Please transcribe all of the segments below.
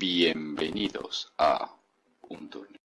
Bienvenidos a un torneo.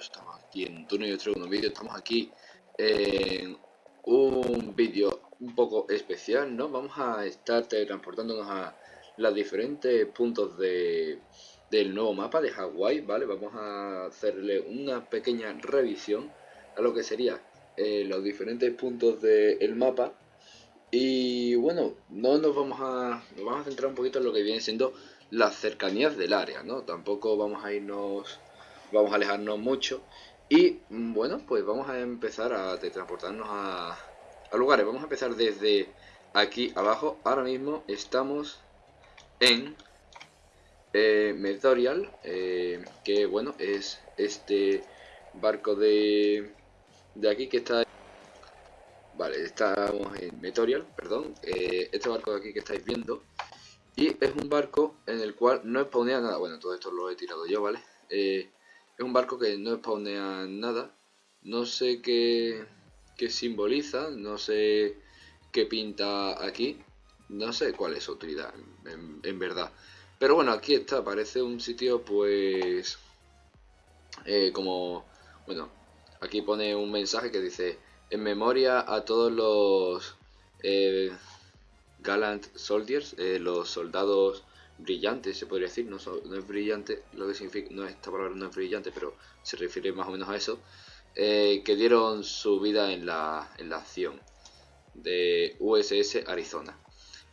Estamos aquí en Turno y otro un vídeo, estamos aquí en un vídeo un poco especial, ¿no? Vamos a estar transportándonos a los diferentes puntos de, del nuevo mapa de Hawái, ¿vale? Vamos a hacerle una pequeña revisión a lo que sería eh, los diferentes puntos del mapa y bueno, no nos vamos a nos vamos a centrar un poquito en lo que viene siendo las cercanías del área, ¿no? Tampoco vamos a irnos vamos a alejarnos mucho. Y bueno pues vamos a empezar a transportarnos a, lugares. Vamos a empezar desde aquí abajo. Ahora mismo estamos en eh, Metorial eh, que bueno es este barco de de aquí que está vale estamos en Metorial perdón eh, este barco de aquí que estáis viendo. Y es un barco en el cual no exponía nada. Bueno todo esto lo he tirado yo vale eh, es un barco que no spawnea nada. No sé qué, qué simboliza, no sé qué pinta aquí. No sé cuál es su utilidad, en, verdad. Pero bueno, aquí está, parece un sitio pues... Eh, como... Bueno, aquí pone un mensaje que dice... En memoria a todos los... Eh, Gallant Soldiers, eh, los soldados brillante, se podría decir, no, es brillante, lo que significa, no esta palabra no es brillante, pero se refiere más o menos a eso, eh, que dieron su vida en la, en la acción de USS Arizona.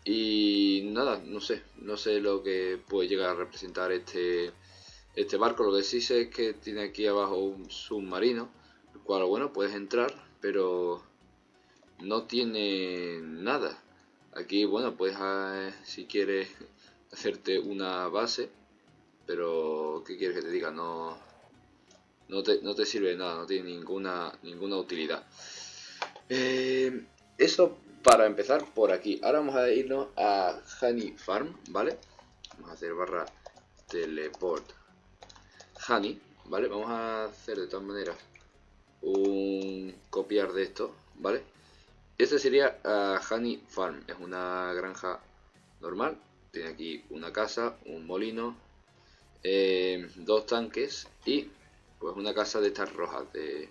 Y nada, no sé, no sé lo que puede llegar a representar este, este barco, lo que sí sé es que tiene aquí abajo un submarino, el cual, bueno, puedes entrar, pero no tiene nada. Aquí, bueno, pues si quieres hacerte una base, pero ¿qué quieres que te diga? No, no, te, no te sirve de nada, no tiene ninguna, ninguna utilidad. Eh, eso para empezar por aquí. Ahora vamos a irnos a Honey Farm, ¿vale? Vamos a hacer barra teleport Honey, ¿vale? Vamos a hacer de todas maneras un copiar de esto, ¿vale? Este sería uh, Honey Farm, es una granja normal, tiene aquí una casa, un molino, eh, dos tanques y pues una casa de estas rojas de,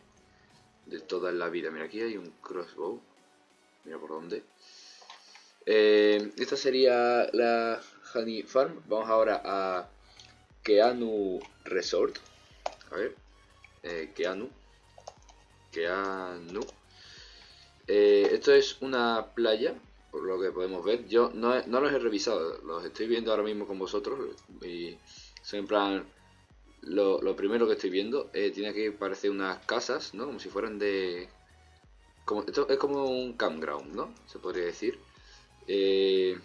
de toda la vida. Mira, aquí hay un crossbow. Mira por dónde. Eh, esta sería la Honey Farm. Vamos ahora a Keanu Resort. A ver. Eh, Keanu. Keanu. Esto es una playa por lo que podemos ver. Yo no, no los he revisado, los estoy viendo ahora mismo con vosotros y son en plan lo, primero que estoy viendo. Eh, tiene que parecer unas casas, ¿no? Como si fueran de... Como, esto es como un campground, ¿no? Se podría decir. Eh,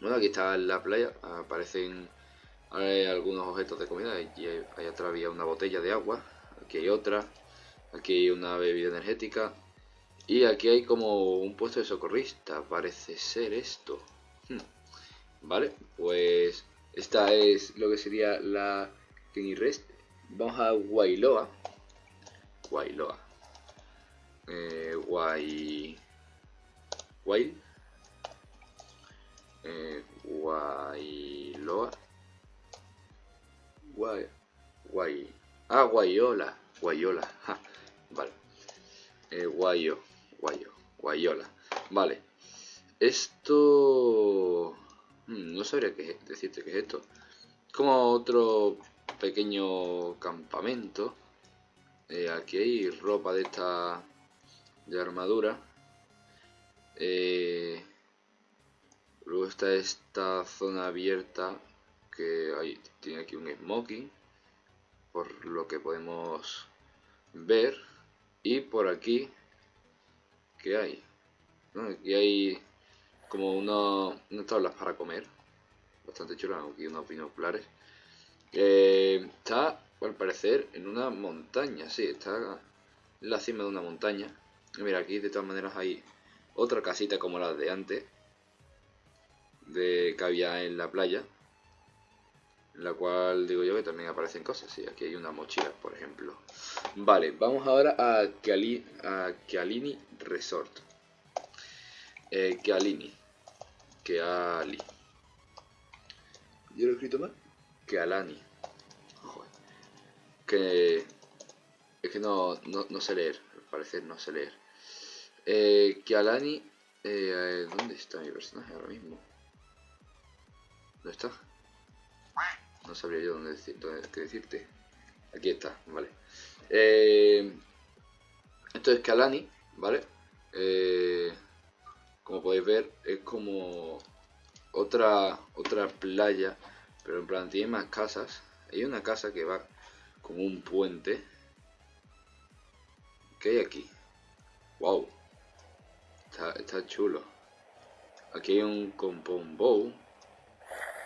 bueno, aquí está la playa, aparecen algunos objetos de comida. y hay atrás había una botella de agua, aquí hay otra, aquí hay una bebida energética, y aquí hay como un puesto de socorrista, parece ser esto. Hmm. Vale, pues esta es lo que sería la Rest. Vamos a Wailoa. Wailoa. Eh, Guay... Guay... Eh, Guailoa. Guay... Guay... Ah, Guayola. Guayola. Vale. Eh, Guayo. Guayo, Guayola. Vale. Esto... Hmm, no sabría qué decirte qué es esto. Como otro pequeño campamento. Eh, aquí hay ropa de esta... De armadura. Eh, luego está esta zona abierta que hay, tiene aquí un smoking por lo que podemos ver y por aquí que hay. Aquí hay como una, unas tablas para comer. bastante chula, aquí unos binoculares. Eh, está, al parecer, en una montaña, sí, está en la cima de una montaña. Mira, aquí de todas maneras hay otra casita como la de antes, de que había en la playa, en la cual digo yo que también aparecen cosas. Sí, aquí hay una mochila, por ejemplo. Vale, vamos ahora a, Kiali, a Kialini Resort. Eh, Kialini. Keali. ¿Yo lo he escrito mal? Kealani. Joder. Que... Es que no, no, no sé leer, al parecer no sé leer. Eh, Kialani... Eh, ¿Dónde está mi personaje ahora mismo? ¿Dónde está? No sabría yo dónde, decir, qué decirte. Aquí está, vale. Eh, esto es Kalani, ¿vale? Eh, como podéis ver, es como otra otra playa, pero en plan tiene más casas. Hay una casa que va como un puente. ¿Qué hay aquí? ¡Wow! Está, chulo. Aquí hay un compound.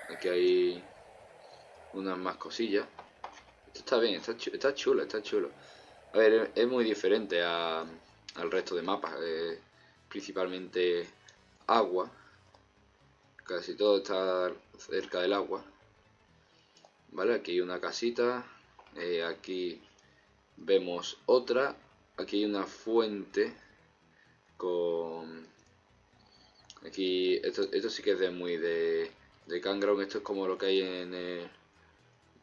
Aquí hay unas más cosillas. Esto está bien, está, está chulo, está chulo. A ver, es muy diferente a, al resto de mapas. Eh, principalmente agua. Casi todo está cerca del agua. Vale, aquí hay una casita. Eh, aquí vemos otra. Aquí hay una fuente con... Aquí, esto, esto sí que es de muy de, de. Esto es como lo que hay en...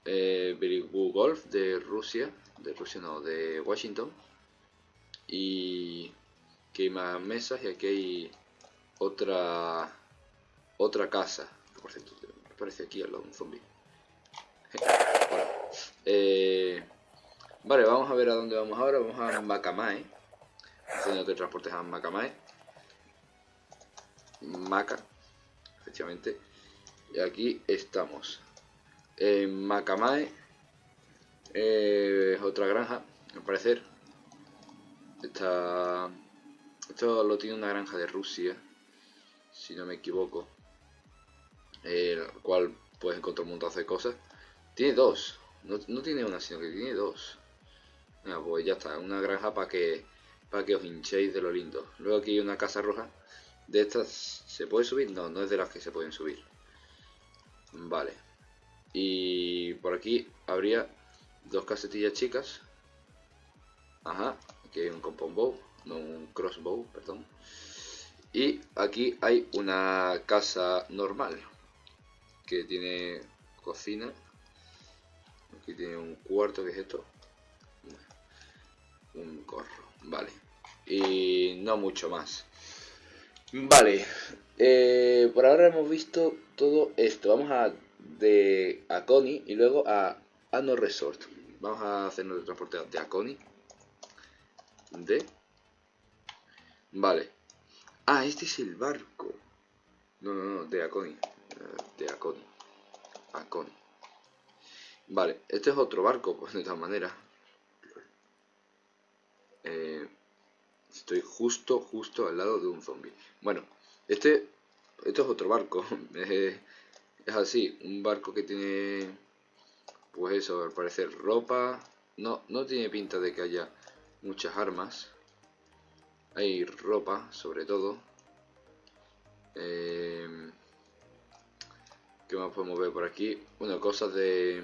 eh, Golf de Rusia, de Rusia no, de Washington. Y aquí hay más mesas y aquí hay otra otra casa. Por cierto, aparece aquí al lado un zombie. Eh, vale, vamos a ver a dónde vamos ahora. Vamos a Macamae. Haciendo que transportes a Macamae. Maca, efectivamente. Y aquí estamos en Macamae eh, otra granja, al parecer. Esta, esto lo tiene una granja de Rusia, si no me equivoco. El cual puedes encontrar un montón de cosas. Tiene dos, no, tiene una, sino que tiene dos. pues ya está, una granja para que para que os hinchéis de lo lindo. Luego aquí hay una casa roja. ¿De estas se puede subir? No, no es de las que se pueden subir. Vale. Y por aquí habría dos casetillas chicas. Ajá, aquí hay un compound bow, no un crossbow, perdón. Y aquí hay una casa normal que tiene cocina. Aquí tiene un cuarto, que es esto? Un corro, vale. Y no mucho más. Vale, eh, por ahora hemos visto todo esto. Vamos a de Aconi y luego a Ano Resort. Vamos a hacernos el transporte de Aconi. De. Vale. Ah, este es el barco. No, no, no, de Aconi. Eh, de Aconi. Aconi. Vale, este es otro barco, pues de todas maneras. Eh, estoy justo, justo al lado de un zombie. Bueno, este, esto es otro barco. Es así, un barco que tiene, pues eso, al parecer ropa, no, no tiene pinta de que haya muchas armas, hay ropa sobre todo, eh, ¿qué más podemos ver por aquí? Bueno, cosas de,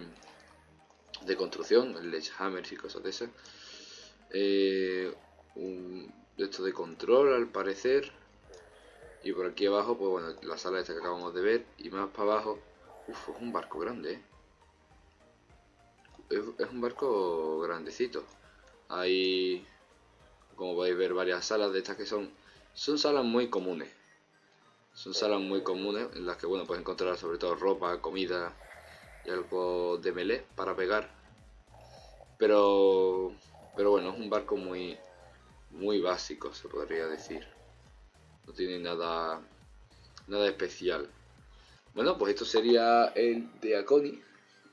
de construcción, hammers y cosas de esas, eh, un, esto de control al parecer, y por aquí abajo, pues bueno, la sala esta que acabamos de ver. Y más para abajo, uff, es un barco grande, ¿eh? es, un barco grandecito. Hay, como podéis ver, varias salas de estas que son, son salas muy comunes. Son salas muy comunes en las que, bueno, puedes encontrar sobre todo ropa, comida y algo de melee para pegar. Pero, pero bueno, es un barco muy, muy básico, se podría decir no tiene nada nada especial. Bueno pues esto sería el de Aconi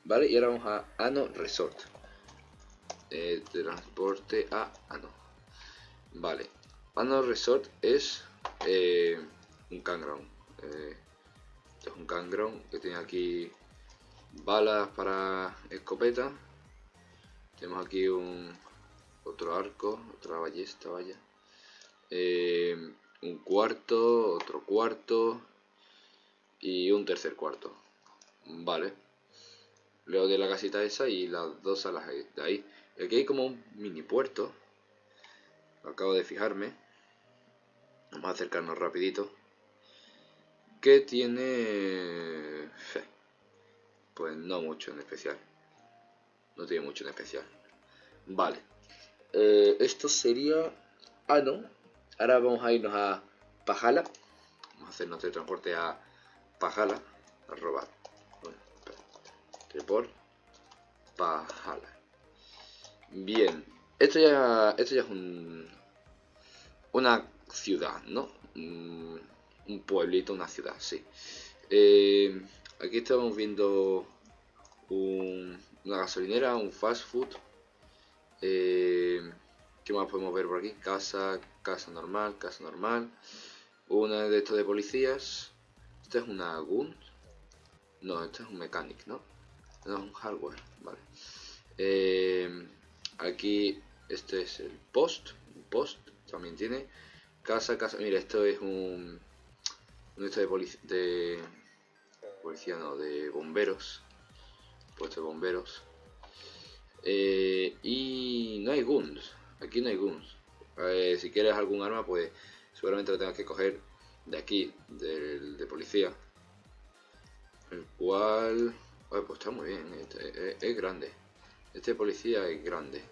vale y ahora vamos a Ano Resort. Eh, transporte a Ano. Vale. Ano Resort es eh, un campground eh, es un cangrón que tiene aquí balas para escopeta. Tenemos aquí un otro arco, otra ballesta, vaya. Eh, un cuarto, otro cuarto y un tercer cuarto. Vale. Luego de la casita esa y las dos salas de ahí. Aquí hay como un mini puerto. Acabo de fijarme. Vamos a acercarnos rapidito. Que tiene... Pues no mucho en especial. No tiene mucho en especial. Vale. Eh, esto sería... Ah, no. Ahora vamos a irnos a Pajala. Vamos a hacernos de transporte a Pajala. A robar. Bueno, Pajala. Bien. Esto ya, esto ya es un, una ciudad, ¿no? Un, pueblito, una ciudad, sí. Eh, aquí estamos viendo una gasolinera, un fast food. Eh, ¿Qué más podemos ver por aquí? Casa, casa normal, casa normal. Una de estos de policías. Esta es una gun. No, esto es un mechanic, ¿no? No, es un hardware, vale. Eh, aquí este es el post. Post también tiene. Casa, casa. Mira, esto es un. Un esto de, policía, de policía, no, de bomberos. Puesto de bomberos. Eh, y no hay guns. Aquí no hay guns. Eh, si quieres algún arma, pues seguramente lo tengas que coger de aquí, del de policía. El cual... pues está muy bien, este, es, grande. Este policía es grande.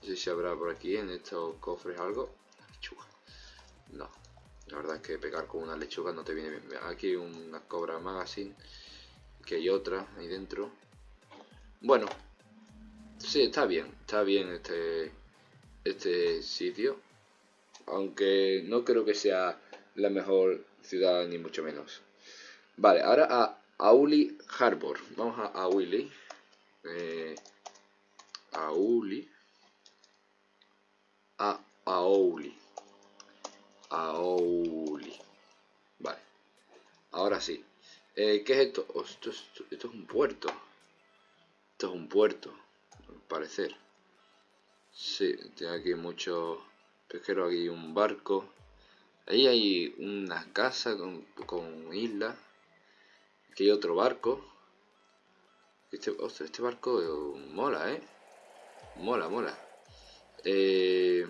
No sé si habrá por aquí en estos cofres algo. Lechuga. No. La verdad es que pegar con una lechuga no te viene bien. Aquí una cobra magazine. Que hay otra ahí dentro. Bueno. Sí, está bien. Está bien este este sitio, aunque no creo que sea la mejor ciudad ni mucho menos. Vale, ahora a Auli Harbor. Vamos a Auli. Eh, Auli. A Auli. Auli. Vale. Ahora sí. Eh, ¿Qué es esto? Esto, esto? es un puerto. Esto es un puerto, al parecer. Sí, tiene aquí muchos pesqueros, aquí un barco. Ahí hay una casa con, con isla. Aquí hay otro barco. Este, este barco mola, ¿eh? Mola, mola. Eh,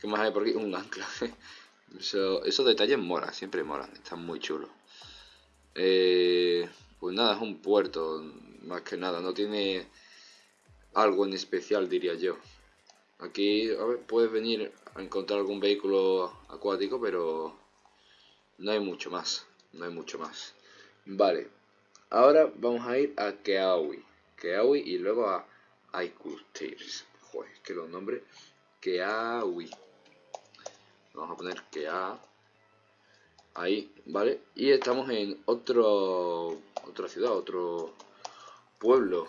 ¿Qué más hay por aquí? Un ancla. esos detalles mola, siempre molan, están muy chulos. Eh, pues nada, es un puerto, más que nada, no tiene algo en especial diría yo. Aquí puedes venir a encontrar algún vehículo acuático, pero no hay mucho más. No hay mucho más. Vale, ahora vamos a ir a Keawi. Keawi y luego a Aikustairs. Joder, que los nombres. Keawi. Vamos a poner Kea. Ahí, ¿vale? Y estamos en otro otra ciudad, otro pueblo.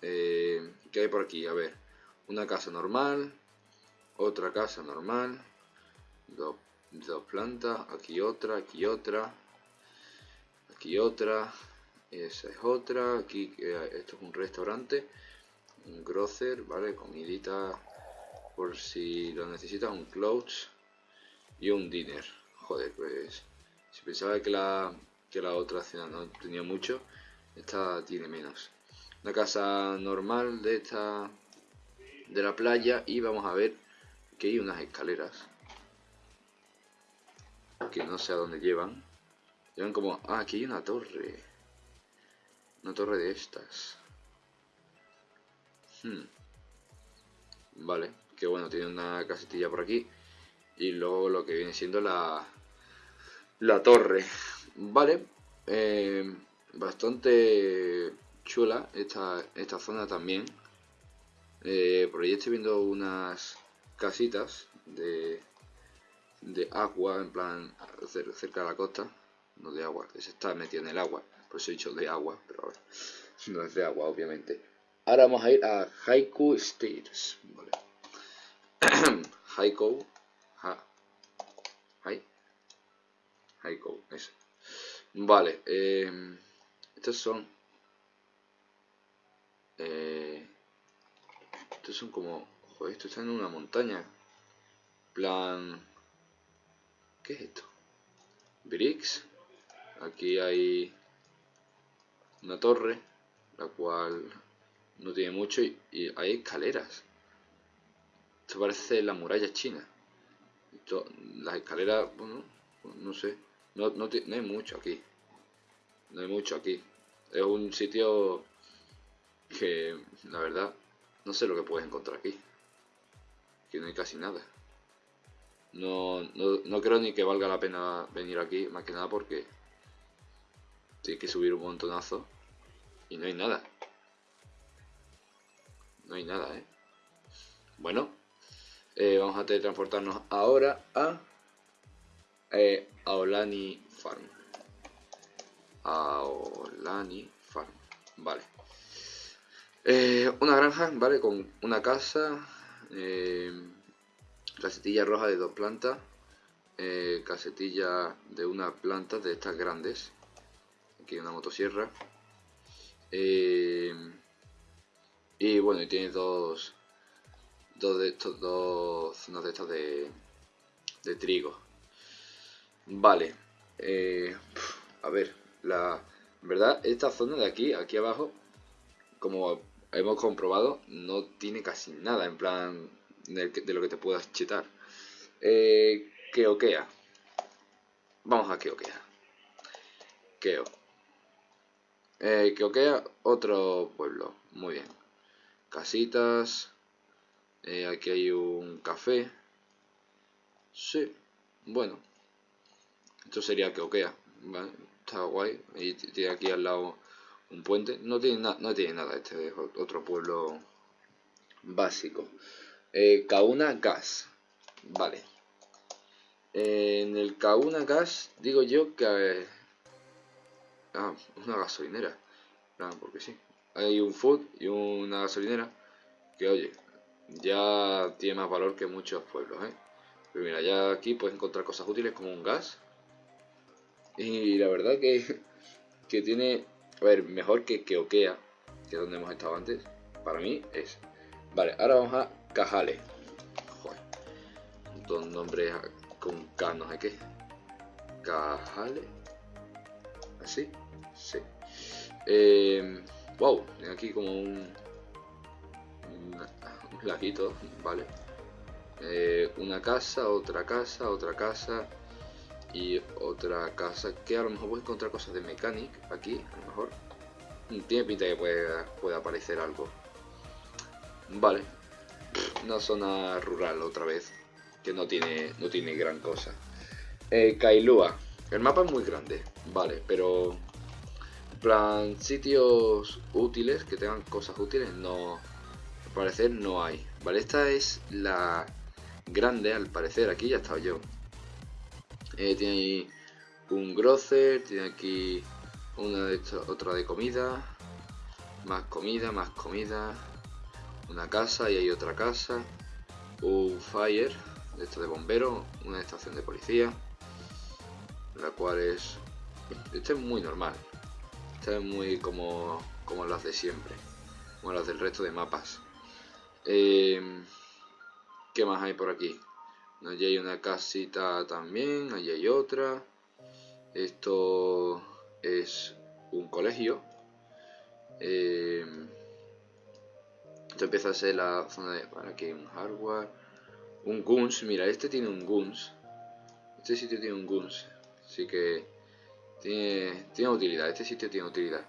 Eh, ¿Qué hay por aquí? A ver, una casa normal, otra casa normal, dos, plantas, aquí otra, aquí otra, aquí otra, esa es otra, aquí esto es un restaurante, un grocer, ¿vale? Comidita por si lo necesitas, un clothes y un dinner. Joder, pues si pensaba que la, que la otra cena no tenía mucho, esta tiene menos una casa normal de esta de la playa y vamos a ver que hay unas escaleras que no sé a dónde llevan. Llevan como ah aquí hay una torre una torre de estas. Hmm. vale que bueno tiene una casetilla por aquí. Y luego lo que viene siendo la la torre. Vale eh, bastante chula esta, esta zona también. Eh, por ahí estoy viendo unas casitas de, de agua, en plan cerca de la costa. No de agua, se está metido en el agua. Por eso he dicho de agua, pero ahora no es de agua, obviamente. Ahora vamos a ir a Haiku Stairs. Vale. Haiku. Ha, Hai. Haiku, eso. Vale, eh, estos son... Eh, estos son como... Joder, esto está en una montaña. Plan... ¿Qué es esto? Bricks. Aquí hay una torre, la cual no tiene mucho y, hay escaleras. Esto parece la muralla china. las escaleras, bueno, no sé. No, no, no, hay mucho aquí. No hay mucho aquí. Es un sitio que, la verdad, no sé lo que puedes encontrar aquí. Que no hay casi nada. No, no, no creo ni que valga la pena venir aquí, más que nada porque tienes que subir un montonazo y no hay nada. No hay nada, ¿eh? Bueno, eh, vamos a teletransportarnos ahora a eh, Aolani Farm. Aolani Farm, vale. Eh, una granja, ¿vale? Con una casa, eh, casetilla roja de dos plantas, eh, casetilla de una planta de estas grandes, aquí una motosierra, y bueno, y tiene dos, dos de estos, dos zonas de estas de, de trigo. Vale, a ver, la verdad, esta zona de aquí, aquí abajo, como hemos comprobado, no tiene casi nada en plan de, lo que te puedas chetar. Eh. Vamos a Keokea. Keo. Eh, otro pueblo. Muy bien. Casitas. Eh, aquí hay un café. Sí. Bueno. Esto sería Keokea. Está guay. Y tiene aquí al lado un puente. No tiene, no tiene nada este otro pueblo básico. Eh, Gas. Vale. en el Kauna Gas digo yo que... Eh, ah, una gasolinera. porque sí. Hay un food y una gasolinera que, oye, ya tiene más valor que muchos pueblos, ¿eh? Pero mira, ya aquí puedes encontrar cosas útiles como un gas. Y la verdad que, que tiene... A ver, mejor que Keokea, que es donde hemos estado antes. Para mí es... Vale, ahora vamos a Cajale. Joder. Un nombre con K, no sé qué. Cajale. ¿Así? Sí. Eh, wow, aquí como un, un, laguito, vale. Eh, una casa, otra casa, otra casa y otra casa que a lo mejor voy a encontrar cosas de mechanic aquí, a lo mejor. Tiene pinta que puede, puede aparecer algo. Vale, una zona rural otra vez, que no tiene, no tiene gran cosa. Eh, Kailua, el mapa es muy grande, vale, pero plan sitios útiles, que tengan cosas útiles, no, al parecer no hay. Vale, esta es la grande, al parecer, aquí ya estaba yo. Eh, tiene ahí un grocer, tiene aquí una de otra de comida, más comida, más comida, una casa y hay otra casa, un fire, de esto de bombero, una estación de policía, la cual es... Este es muy normal, este es muy como, como las de siempre, como las del resto de mapas. Em, ¿Qué más hay por aquí? Allí hay una casita también, allí hay otra. Esto es un colegio. Eh, esto empieza a ser la zona de... Para aquí un hardware. Un guns. Mira, este tiene un guns. Este sitio tiene un guns. Así que... Tiene, tiene utilidad. Este sitio tiene utilidad.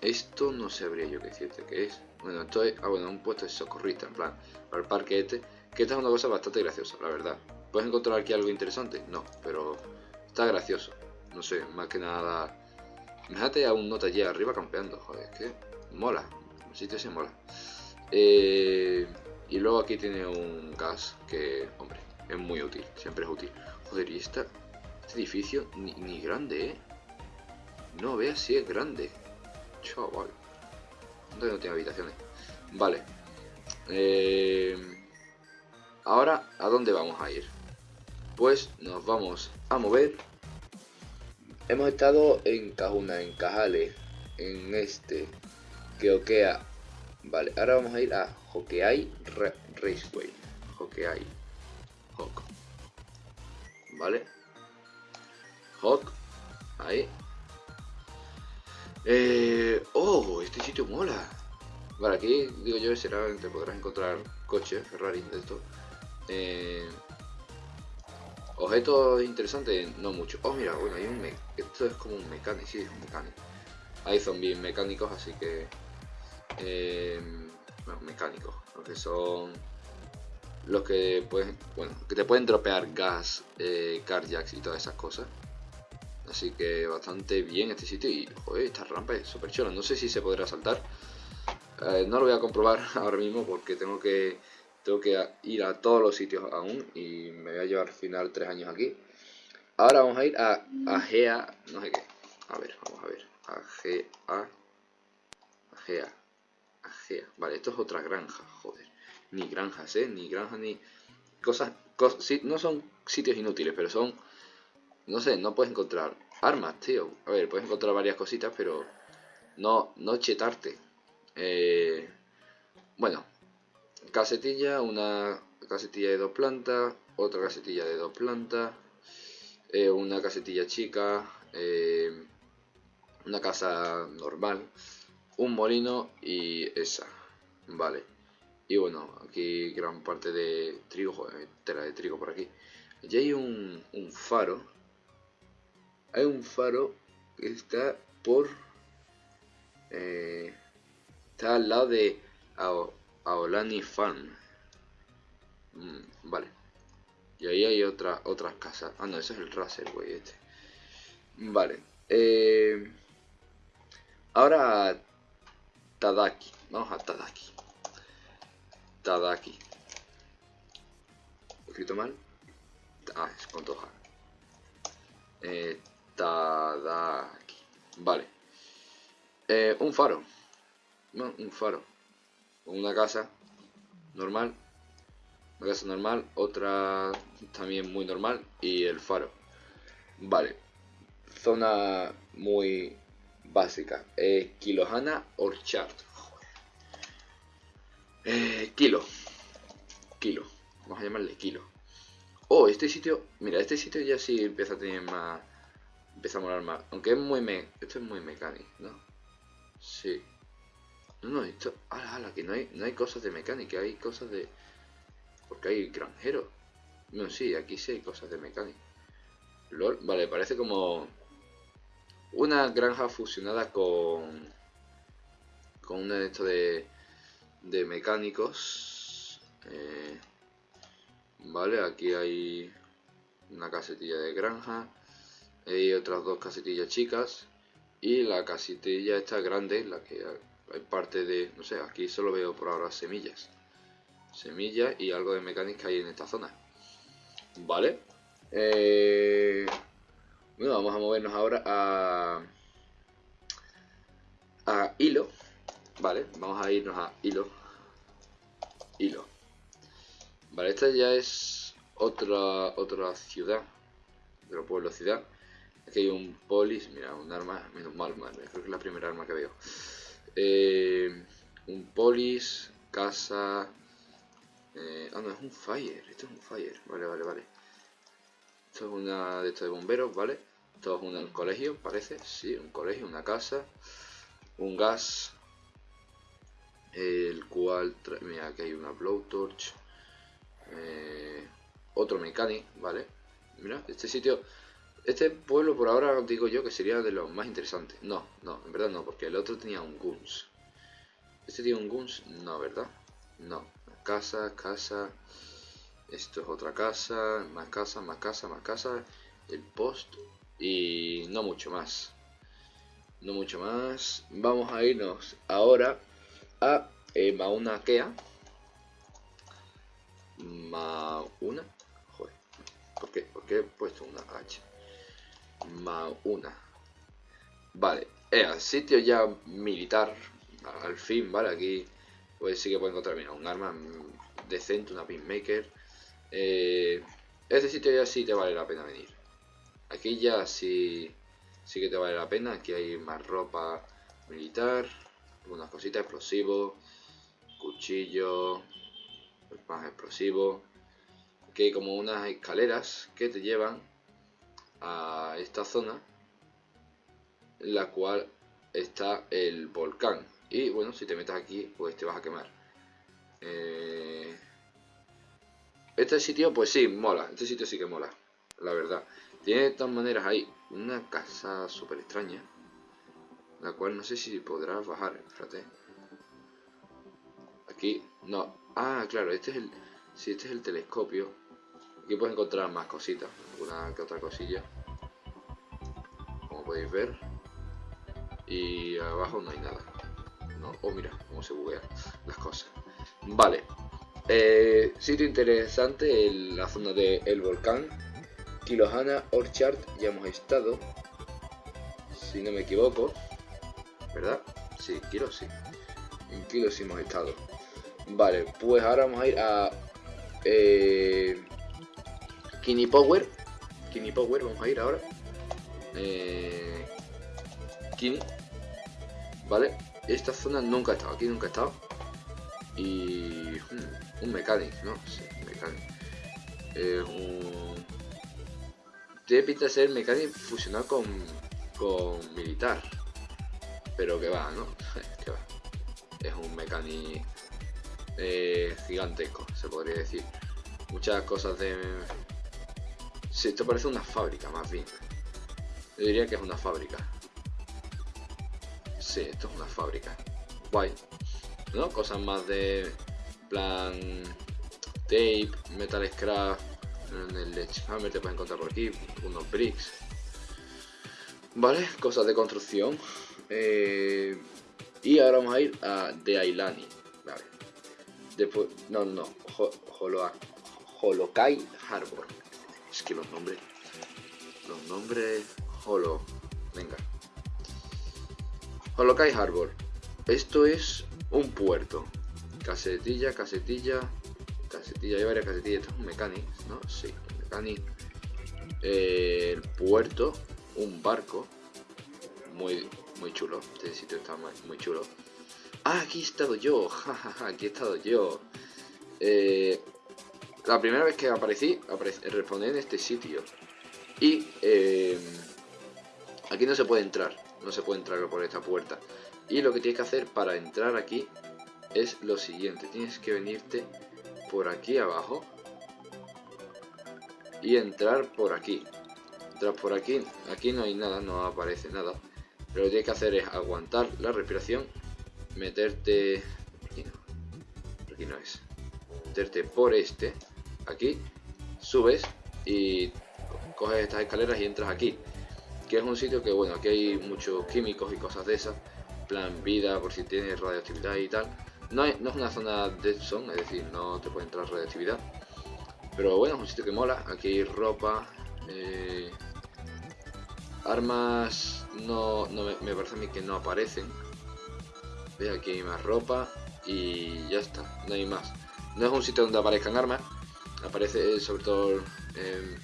Esto no sabría yo qué decirte que es. Bueno, esto es... Ah, bueno, un puesto de socorrista, en plan. Para el parque este. Que esta es una cosa bastante graciosa, la verdad. ¿Puedes encontrar aquí algo interesante? No, pero... Está gracioso. No sé, más que nada... Imagínate a un nota allí arriba campeando. Joder, es que... Mola. El sitio se mola. Eh, y luego aquí tiene un gas que, hombre, es muy útil, siempre es útil. Joder, y esta, este edificio ni, grande, ¿eh? No veas si es grande. Chaval. No tiene habitaciones. Vale. Eh, ahora, ¿a dónde vamos a ir? Pues nos vamos a mover hemos estado en Cajuna, en Cajales, en este, que Okea. Vale, ahora vamos a ir a Hokeai Raceway. Hokeai. Hawk. Vale. Hawk. Ahí. Eh, oh, este sitio mola. Vale, aquí digo yo será te podrás encontrar coches, Ferrari de esto. Eh, objetos interesantes, no mucho. Oh, mira, bueno, hay un esto es como un mecánico, sí, es un mecánico. Hay zombies mecánicos, así que eh, mecánicos, que son los que pueden, bueno, que te pueden dropear gas, eh, carjacks y todas esas cosas. Así que bastante bien este sitio y joder, esta rampa es súper chula. No sé si se podrá saltar. Eh, no lo voy a comprobar ahora mismo porque tengo que tengo que ir a todos los sitios aún y me voy a llevar al final tres años aquí. Ahora vamos a ir a Agea, no sé qué. A ver, vamos a ver. Agea. Agea. Agea. Vale, esto es otra granja, joder. Ni granjas, ¿eh? Ni granjas ni... Cosas... no son sitios inútiles, pero son... No sé, no puedes encontrar armas, tío. A ver, puedes encontrar varias cositas, pero... No, no chetarte. Eh, bueno, casetilla, una casetilla de dos plantas, otra casetilla de dos plantas, eh, una casetilla chica, eh, una casa normal, un molino y esa, vale. Y bueno, aquí gran parte de trigo, tela de trigo por aquí. Y hay un, faro, hay un faro que está por... Eh, está al lado de Aolani Farm. Mm, vale. Y ahí hay otra, otras casas. Ah, no, ese es el Racer, güey, este. Vale. Eh, ahora Tadaki. Vamos a Tadaki. Tadaki. ¿Escrito mal? Ah, es con toja. Eh, Tadaki. Vale. Eh, un faro. Un faro una casa normal, una casa normal, otra también muy normal y el faro. Vale, zona muy básica. Eh, Kilohana Orchard. Eh, kilo. Kilo. Vamos a llamarle kilo. Oh, este sitio. Mira, este sitio ya sí empieza a tener más. Empieza a molar más. Aunque es muy me. Esto es muy mecánico, ¿no? Sí. No, no, esto... Ala, ala, que no hay, no hay cosas de mecánica, hay cosas de... Porque hay granjeros. No, sí, aquí sí hay cosas de mecánica. Vale, parece como... Una granja fusionada con... Con una de esto de... De mecánicos. Eh, vale, aquí hay... Una casetilla de granja. Hay otras dos casetillas chicas. Y la casetilla esta grande, la que hay parte de, no sé, aquí solo veo por ahora semillas. Semillas y algo de mecánica hay en esta zona. Vale. Eh, bueno, vamos a movernos ahora a... A hilo. Vale, vamos a irnos a hilo. Hilo. Vale, esta ya es otra otra ciudad. Otro pueblo ciudad. Aquí hay un polis, mira, un arma, menos mal, madre, creo que es la primera arma que veo. Eh, un polis, casa... Eh, ah, no, es un fire. Esto es un fire. Vale, vale, vale. Esto es una de estos de bomberos, ¿vale? Esto es un, colegio, parece. Sí, un colegio, una casa. Un gas. El cual... Mira, aquí hay una blowtorch. Eh, otro mecánico, ¿vale? Mira, este sitio este pueblo por ahora digo yo que sería de los más interesantes. No, no, en verdad no, porque el otro tenía un Guns. ¿Este tiene un Guns? No, ¿verdad? No. Casa, casa. Esto es otra casa, más casa, más casa, más casa. El post y no mucho más. No mucho más. Vamos a irnos ahora a eh, Mauna Kea. Mauna. Joder. ¿Por qué? ¿Por qué he puesto una H? Una Vale, el sitio ya militar, al fin, ¿vale? Aquí pues sí que puedo encontrar mira, un arma decente, una pinmaker. Eh, este sitio ya sí te vale la pena venir. Aquí ya sí, sí que te vale la pena. Aquí hay más ropa militar, algunas cositas, explosivos, cuchillo, más explosivos. Aquí hay como unas escaleras que te llevan a esta zona en la cual está el volcán. Y bueno, si te metes aquí, pues te vas a quemar. Eh, este sitio, pues sí, mola. Este sitio sí que mola, la verdad. Tiene de todas maneras ahí una casa súper extraña. La cual no sé si podrás bajar, espérate. Aquí, no. Ah, claro, este es el... Si este es el telescopio. Aquí puedes encontrar más cositas. Una que otra cosilla. Como podéis ver. Y abajo no hay nada. No. Oh, mira cómo se buguean las cosas. Vale. Eh, sitio interesante, en la zona del el volcán. Kilohana Orchard, ya hemos estado. Si no me equivoco. ¿Verdad? Sí, Kilo sí. En Kilo sí hemos estado. Vale, pues ahora vamos a ir a... Eh, Kini Power. Kini Power, vamos a ir ahora. Eh, Kini. Vale, esta zona nunca he estado, aquí nunca he estado. Y... Hmm, un mecánico, ¿no? Sí, un. Eh, un... Tiene pinta de ser mecánico fusionado con, con militar. Pero que va, ¿no? que va. Es un mecánico eh, gigantesco, se podría decir. Muchas cosas de... Sí, esto parece una fábrica, más bien. Yo diría que es una fábrica. Sí, esto es una fábrica. Guay. ¿No? Cosas más de plan tape, metal scrap, en el Ledgehammer te puedes encontrar por aquí, unos bricks. Vale, cosas de construcción. Eh, y ahora vamos a ir a The. Vale. Después, no, no, Holokai Harbor. Es que los nombres, los nombres, Holo, venga. Holokai Harbor. Esto es un puerto. Casetilla, casetilla, casetilla, hay varias casetillas. Esto es un ¿no? Sí, un el puerto, un barco. Muy, muy chulo. Este sitio está muy, chulo. Ah, aquí he estado yo. Aquí he estado yo. Eh, la primera vez que aparecí, respondí en este sitio. Y eh, aquí no se puede entrar. No se puede entrar por esta puerta. Y lo que tienes que hacer para entrar aquí es lo siguiente. Tienes que venirte por aquí abajo. Y entrar por aquí. Entrar por aquí. Aquí no hay nada, no aparece nada. Lo que tienes que hacer es aguantar la respiración. Meterte... Aquí no. Aquí no es. Meterte por este. Aquí. Subes. Y coges estas escaleras y entras aquí que es un sitio que bueno aquí hay muchos químicos y cosas de esas plan vida por si tienes radioactividad y tal no, es una zona dead zone es decir no te puede entrar radioactividad pero bueno es un sitio que mola aquí hay ropa eh, armas no, me, parece a mí que no aparecen ¿Ves? aquí hay más ropa y ya está no hay más no es un sitio donde aparezcan armas aparece sobre todo eh,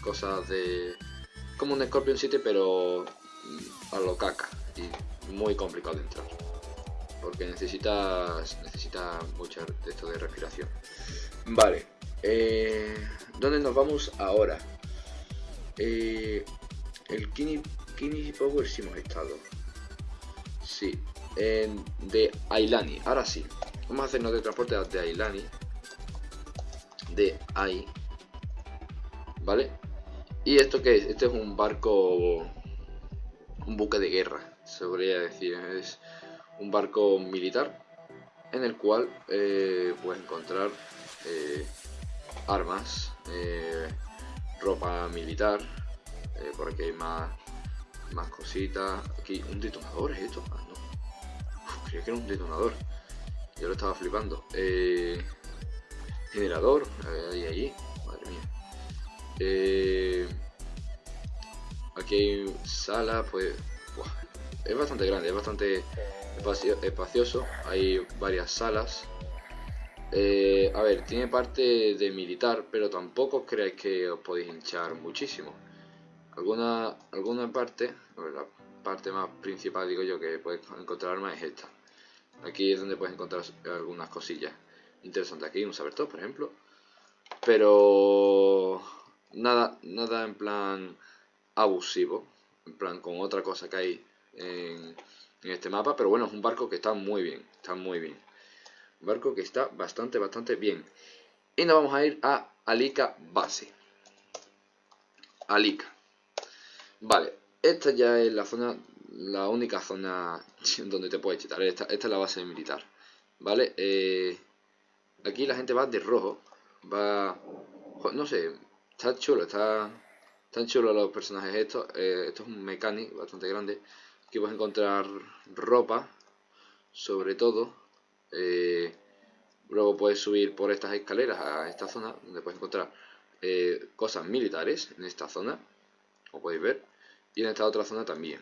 cosas de como un Scorpion City pero mm, a lo caca y muy complicado de entrar. Porque necesitas necesita mucho de esto de respiración. Vale eh, ¿dónde nos vamos ahora? Eh, el Kini, Kini Power sí hemos estado. Sí en, de Ailani. Ahora sí vamos a hacernos de transporte de Ailani de Ai ¿vale? ¿Y esto qué es? Este es un barco, un buque de guerra, se podría decir. Es un barco militar en el cual eh, puedes encontrar eh, armas, eh, ropa militar, por aquí hay más, más cositas. Aquí, un detonador es esto. Ah, no. creía que era un detonador. Yo lo estaba flipando. Generador, ahí, ahí. Madre mía. Eh, aquí hay sala, pues es bastante grande, es bastante espacioso. Hay varias salas. Eh, a ver, tiene parte de militar, pero tampoco creáis que os podéis hinchar muchísimo. Alguna, alguna parte, la parte más principal digo yo que puedes encontrar armas es esta. Aquí es donde puedes encontrar algunas cosillas interesantes. Aquí un sabertop, por ejemplo. Pero nada, nada en plan abusivo. En plan con otra cosa que hay en, este mapa. Pero bueno, es un barco que está muy bien. Está muy bien. Un barco que está bastante, bastante bien. Y nos vamos a ir a Alica Base. Alica. Vale, esta ya es la zona, la única zona donde te puedes chetar. Esta, esta es la base militar. Vale, eh, aquí la gente va de rojo. Va, no sé, está chulo, está, están chulos los personajes estos. Eh, esto es un mecánico bastante grande. Aquí puedes encontrar ropa, sobre todo. Eh, Luego puedes subir por estas escaleras a esta zona, donde puedes encontrar eh, cosas militares en esta zona, como podéis ver, y en esta otra zona también.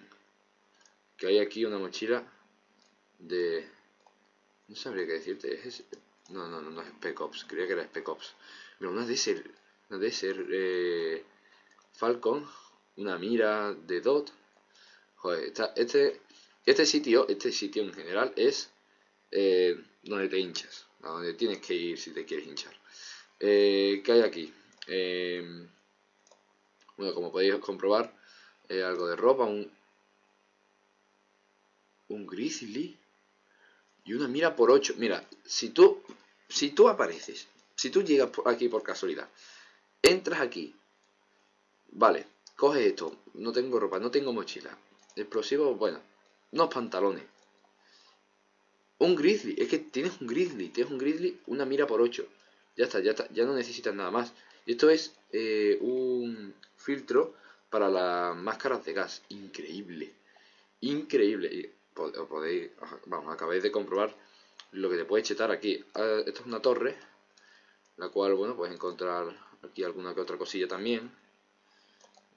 Que hay aquí una mochila de... No sabría qué decirte, es... No, no, no, no es Spec Ops, creía que era Spec Ops. Pero una de ser, una de ser eh, Falcon, una mira de Dot. Joder, este, este sitio, este sitio en general es eh, donde te hinchas donde tienes que ir si te quieres hinchar. Eh, ¿Qué hay aquí? Eh, bueno, como podéis comprobar, algo de ropa, un, un grizzly y una mira por 8. Mira, si tú, si tú apareces, si tú llegas aquí por casualidad, entras aquí, vale, coges esto, no tengo ropa, no tengo mochila, explosivo, bueno, unos pantalones, un grizzly, es que tienes un grizzly, tienes un grizzly, una mira por 8. Ya está, ya está, ya no necesitas nada más. Esto es eh, un filtro para las máscaras de gas. Increíble. Increíble. Y podéis, vamos, acabáis de comprobar lo que te puedes chetar aquí. Ah, esto es una torre, la cual, bueno, puedes encontrar aquí alguna que otra cosilla también.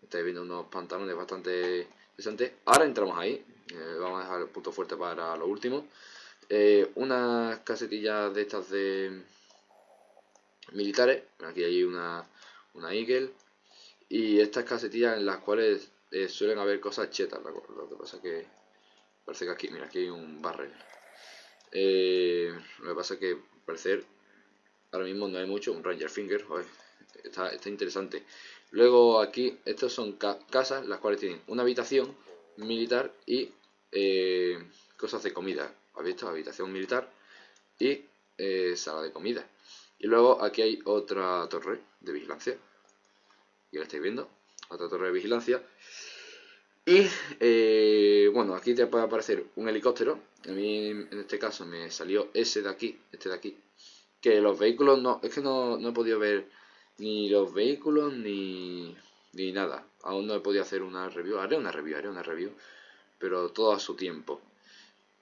Estáis viendo unos pantalones bastante interesantes. Ahora entramos ahí. Eh, vamos a dejar el punto fuerte para lo último eh, unas casetillas de estas de militares, aquí hay una, una Eagle, y estas casetillas en las cuales eh, suelen haber cosas chetas, lo que pasa que parece que aquí, mira, aquí hay un barrel. Eh, lo que pasa es que parecer ahora mismo no hay mucho, un Ranger Finger, está, está, interesante. Luego aquí, estos son casas las cuales tienen una habitación militar y eh, cosas de comida ¿Habéis visto? Habitación militar y eh, sala de comida. Y luego aquí hay otra torre de vigilancia. Ya la estáis viendo. Otra torre de vigilancia. Y eh, bueno, aquí te puede aparecer un helicóptero. A mí en este caso me salió ese de aquí, este de aquí. Que los vehículos no, es que no, no he podido ver ni los vehículos ni, ni nada. Aún no he podido hacer una review. Haré una review, haré una review. Pero todo a su tiempo.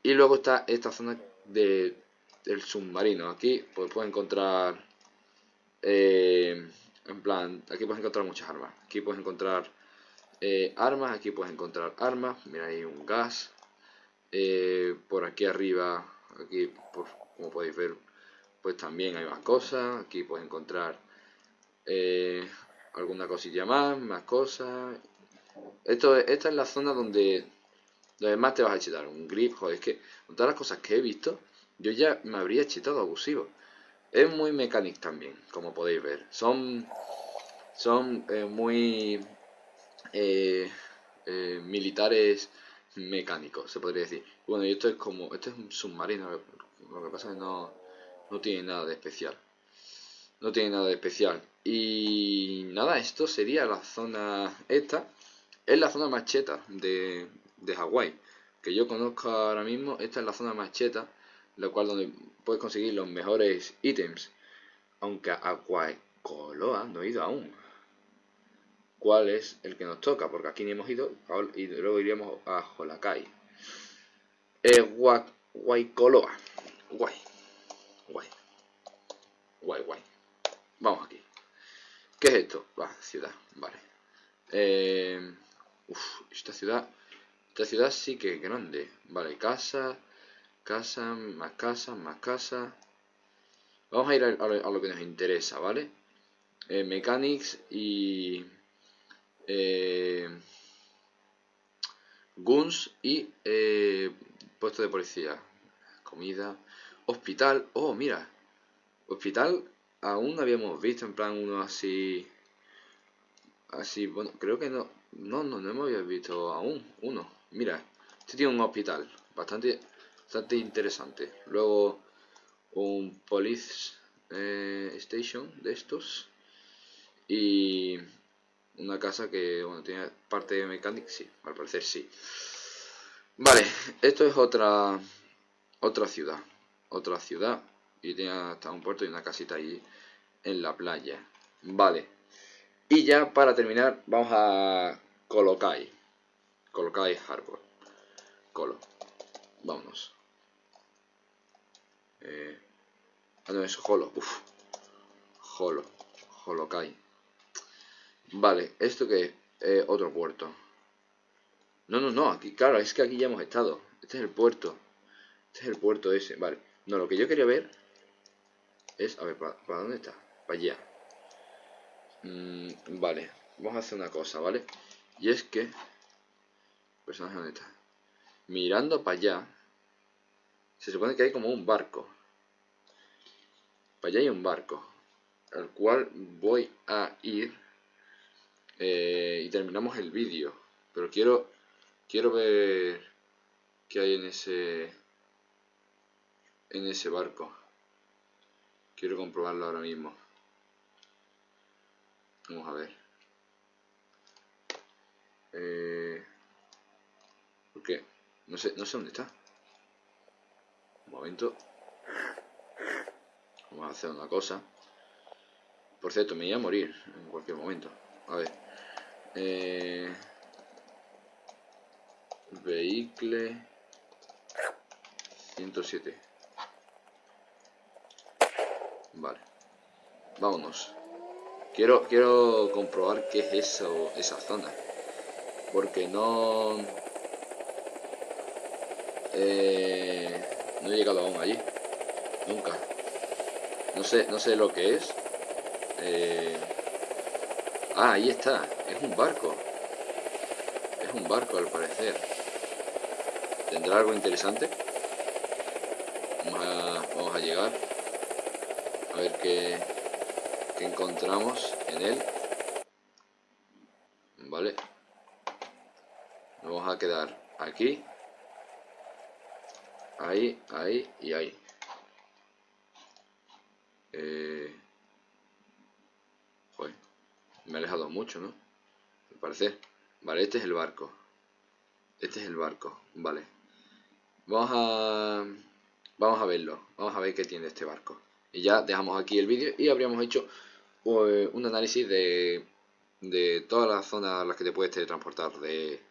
Y luego está esta zona de, del submarino. Aquí pues puedes encontrar... Eh, en plan, aquí puedes encontrar muchas armas. Aquí puedes encontrar eh, armas, aquí puedes encontrar armas. Mira, hay un gas. Eh, por aquí arriba, aquí pues, como podéis ver, pues también hay más cosas. Aquí puedes encontrar alguna cosilla más, más cosas. Esto, esta es la zona donde Además te vas a chetar un grip, joder, es que con todas las cosas que he visto, yo ya me habría chetado abusivo. Es muy mecánico también, como podéis ver. Son, son eh, muy eh, eh, militares mecánicos, se podría decir. Bueno, y esto es como, esto es un submarino, lo que pasa es que no, no tiene nada de especial. No tiene nada de especial. Y nada, esto sería la zona esta. Es la zona más cheta de, de Hawái que yo conozco ahora mismo, esta es la zona más cheta, la cual donde puedes conseguir los mejores ítems. Aunque a Coloa no he ido aún. ¿Cuál es el que nos toca? Porque aquí ni hemos ido y luego iríamos a Holakai. Eh, Guaycoloa. Guay. Guay. Guay, guay. Vamos aquí. ¿Qué es esto? Va, ciudad. Vale. Eh, uf, esta ciudad esta ciudad sí que es grande. Vale, casa, casa, más casa, más casa. Vamos a ir a, lo, que nos interesa, ¿vale? Eh, mechanics y, eh, guns y eh, puesto de policía. Comida, hospital. Oh, mira, hospital aún habíamos visto en plan uno así, así. Bueno, creo que no, no, no, no hemos visto aún uno. Mira, este tiene un hospital bastante, bastante interesante. Luego un police eh, station de estos y una casa que bueno tiene parte de mecánica sí al parecer sí. Vale esto es otra otra ciudad otra ciudad y tiene hasta un puerto y una casita ahí en la playa. Vale y ya para terminar vamos a Colokai Colokai Harbor. Colo vámonos. Eh, ah no es Holo Uf. Holo Holokai Vale, ¿esto que es? Eh, otro puerto. No, no, no, aquí, claro, es que aquí ya hemos estado. Este es el puerto. Este es el puerto ese, vale. No, lo que yo quería ver es, a ver, ¿para, dónde está? Para allá. Mm, vale, vamos a hacer una cosa, ¿vale? Y es que... Personaje, ¿dónde está? Mirando para allá, se supone que hay como un barco. Para allá hay un barco, al cual voy a ir eh, y terminamos el vídeo. Pero quiero quiero ver qué hay en ese en ese barco. Quiero comprobarlo ahora mismo. Vamos a ver. Eh, ¿Por qué? No sé, no sé dónde está. Un momento. Vamos a hacer una cosa. Por cierto, me iba a morir en cualquier momento. A ver. Eh, vehicle 107 vale. Vámonos. Quiero quiero comprobar qué es eso esa zona. Porque no eh, no he llegado aún allí. Nunca. No sé no sé lo que es. Eh, ah ahí está es un barco. Es un barco al parecer. ¿Tendrá algo interesante? Vamos a, llegar. A ver qué, qué encontramos en él. Vale. Nos vamos a quedar aquí. Ahí, ahí y ahí. Eh... Joder, me he alejado mucho, ¿no? parece. Vale, este es el barco. Este es el barco, vale. Vamos a... Vamos a verlo. Vamos a ver qué tiene este barco. Y ya dejamos aquí el vídeo y habríamos hecho eh, un análisis de, de todas las zonas a las que te puedes teletransportar de,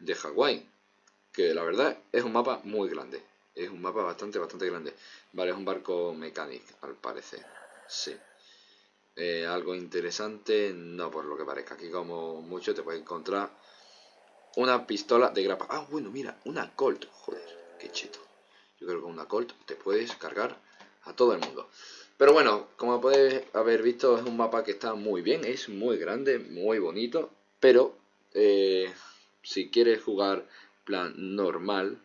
de Hawái. Que la verdad es un mapa muy grande. Es un mapa bastante, bastante grande. Vale, es un barco mecánico, al parecer. Sí. Eh, algo interesante, no por lo que parezca. Aquí como mucho te puedes encontrar una pistola de grapa. Ah, bueno, mira, una Colt. Joder, qué cheto. Yo creo que una Colt te puedes cargar a todo el mundo. Pero bueno, como podéis haber visto, es un mapa que está muy bien, es muy grande, muy bonito. Pero eh, si quieres jugar plan normal,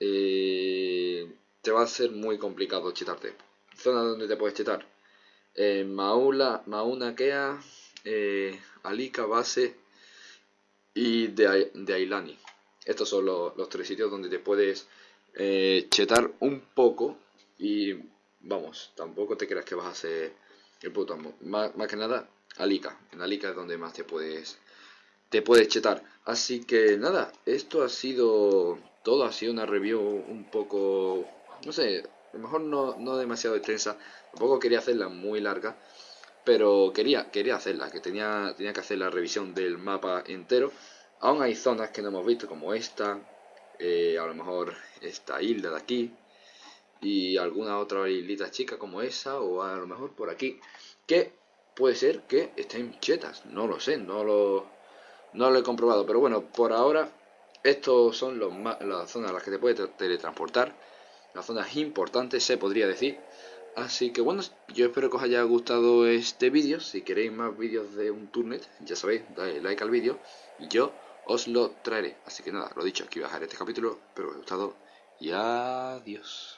eh, te va a ser muy complicado chetarte. Zona donde te puedes chetar eh, Maula, Mauna Kea, eh, Alika, Base y de, de Ailani. Estos son los, tres sitios donde te puedes eh, chetar un poco y vamos, tampoco te creas que vas a hacer el puto amo. Más, que nada, Alika. En Alika es donde más te puedes te puedes chetar. Así que nada, esto ha sido todo, ha sido una review un poco, no sé, lo mejor no, no demasiado extensa, tampoco quería hacerla muy larga, pero quería, quería hacerla, que tenía, tenía que hacer la revisión del mapa entero. Aún hay zonas que no hemos visto, como esta, eh, a lo mejor esta isla de aquí, y alguna otra islita chica como esa, o a lo mejor por aquí, que puede ser que estén chetas, no lo sé, no lo, no lo he comprobado, pero bueno, por ahora estos son los, las zonas a las que te puedes teletransportar las zonas importantes, se podría decir. Así que bueno, yo espero que os haya gustado este vídeo. Si queréis más vídeos de un turnet, ya sabéis, dale like al vídeo y yo os lo traeré. Así que nada, lo dicho, aquí voy a dejar este capítulo. Espero que os haya gustado y adiós.